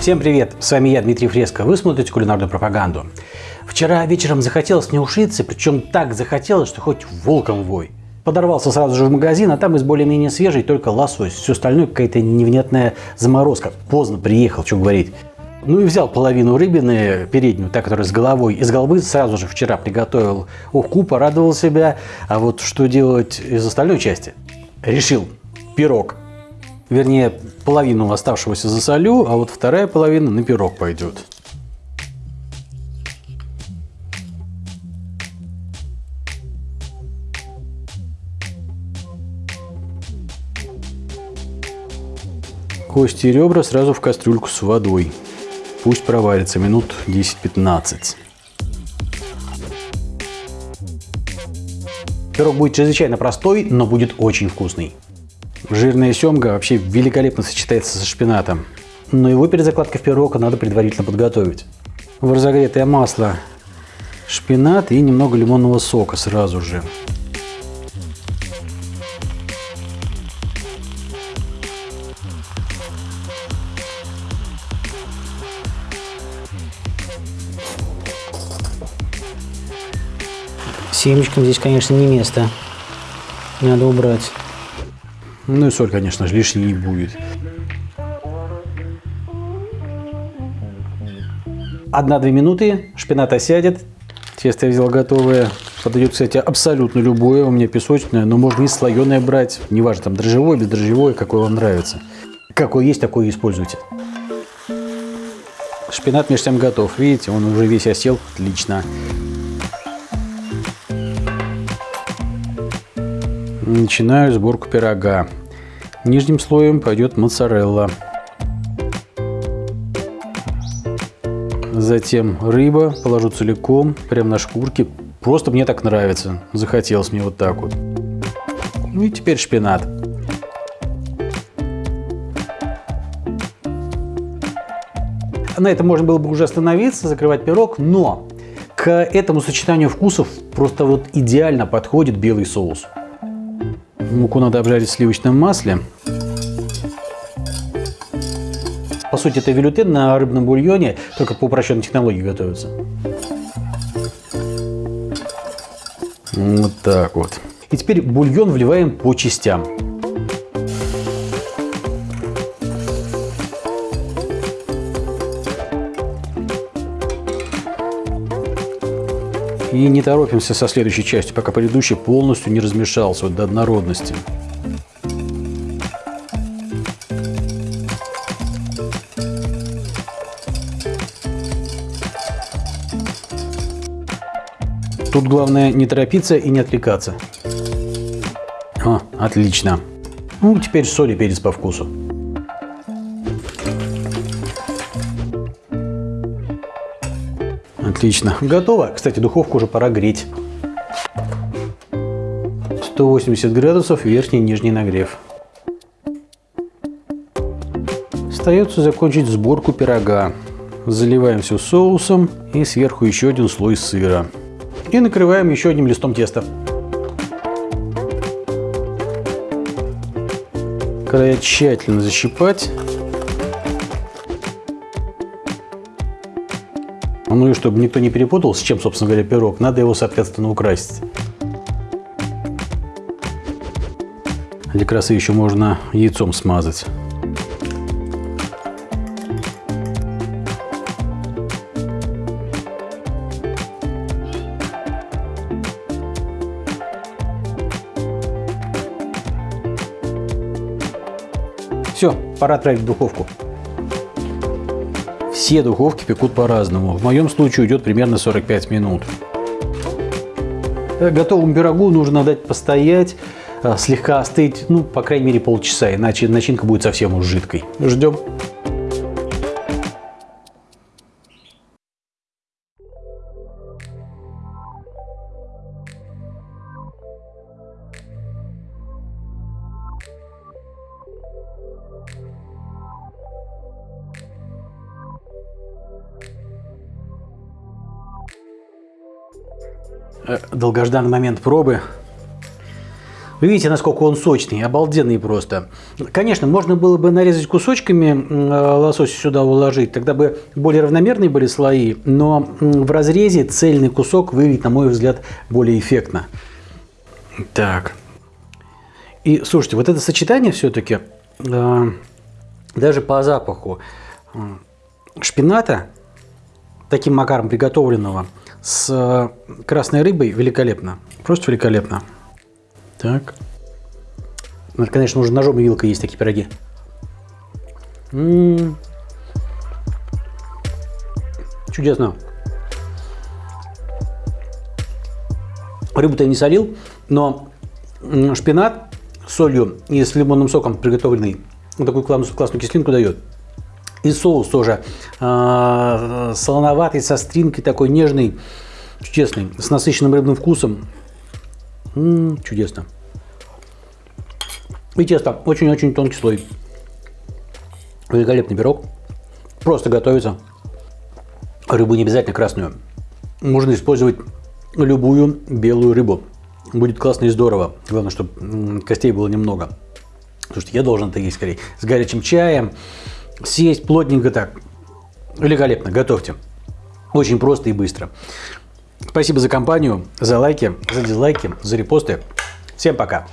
Всем привет! С вами я, Дмитрий Фреско. Вы смотрите кулинарную пропаганду. Вчера вечером захотелось мне ушиться, причем так захотелось, что хоть волком вой. Подорвался сразу же в магазин, а там из более-менее свежей только лосось. Все остальное какая-то невнятная заморозка. Поздно приехал, что говорить. Ну и взял половину рыбины, переднюю, та, которая с головой. Из головы сразу же вчера приготовил уху, порадовал себя. А вот что делать из остальной части? Решил. Пирог. Вернее, половину оставшегося засолю, а вот вторая половина на пирог пойдет. Кости и ребра сразу в кастрюльку с водой. Пусть проварится минут 10-15. Пирог будет чрезвычайно простой, но будет очень вкусный. Жирная семга вообще великолепно сочетается со шпинатом. Но его перед закладкой в пирог надо предварительно подготовить. В разогретое масло шпинат и немного лимонного сока сразу же. Семечкам здесь, конечно, не место. Надо убрать. Ну и соль, конечно же, лишней не будет. Одна-две минуты, шпинат осядет. Тесто я взял готовое. Подойдет, кстати, абсолютно любое. У меня песочное, но можно и слоеное брать. Неважно, там дрожжевое, бездрожжевое, какое вам нравится. Какое есть, такое и используйте. Шпинат между тем готов. Видите, он уже весь осел. Отлично. Начинаю сборку пирога. Нижним слоем пойдет моцарелла. Затем рыба, положу целиком, прямо на шкурки. Просто мне так нравится. Захотелось мне вот так вот. Ну и теперь шпинат. На этом можно было бы уже остановиться, закрывать пирог, но к этому сочетанию вкусов просто вот идеально подходит белый соус. Муку надо обжарить в сливочном масле. По сути, это велютен на рыбном бульоне, только по упрощенной технологии готовится. Вот так вот. И теперь бульон вливаем по частям. И не торопимся со следующей частью, пока предыдущий полностью не размешался вот до однородности. Тут главное не торопиться и не отвлекаться. О, отлично. Ну, теперь соль и перец по вкусу. Отлично. Готово. Кстати, духовку уже пора греть. 180 градусов верхний и нижний нагрев. Остается закончить сборку пирога. Заливаем все соусом и сверху еще один слой сыра. И накрываем еще одним листом теста. Края тщательно защипать. Ну и чтобы никто не перепутал, с чем, собственно говоря, пирог, надо его, соответственно, украсить. Для красы еще можно яйцом смазать. Все, пора отправить в духовку. Все духовки пекут по-разному. В моем случае уйдет примерно 45 минут. Э, готовому пирогу нужно дать постоять, э, слегка остыть, ну, по крайней мере, полчаса, иначе начинка будет совсем уж жидкой. Ждем. Долгожданный момент пробы. Вы видите, насколько он сочный, обалденный просто. Конечно, можно было бы нарезать кусочками э, лосось сюда уложить, тогда бы более равномерные были слои, но в разрезе цельный кусок выглядит, на мой взгляд, более эффектно. Так. И слушайте, вот это сочетание все-таки, э, даже по запаху э, шпината, таким макаром приготовленного, с э, красной рыбой великолепно. Просто великолепно. Так. Ну, конечно, нужно ножом и вилкой есть такие пироги. М -м -м. Чудесно. Рыбу-то я не солил, но шпинат с солью и с лимонным соком приготовленный такую классную, классную кислинку дает. И соус тоже э, солоноватый, со стринкой, такой нежный, чудесный, с насыщенным рыбным вкусом. М -м, чудесно. И тесто очень-очень тонкий слой. Великолепный пирог. Просто готовится. Рыбу не обязательно красную. Можно использовать любую белую рыбу. Будет классно и здорово. Главное, чтобы костей было немного. Потому что я должен это есть скорее. С горячим чаем. Съесть плотненько так. Великолепно. Готовьте. Очень просто и быстро. Спасибо за компанию, за лайки, за дизлайки, за репосты. Всем пока.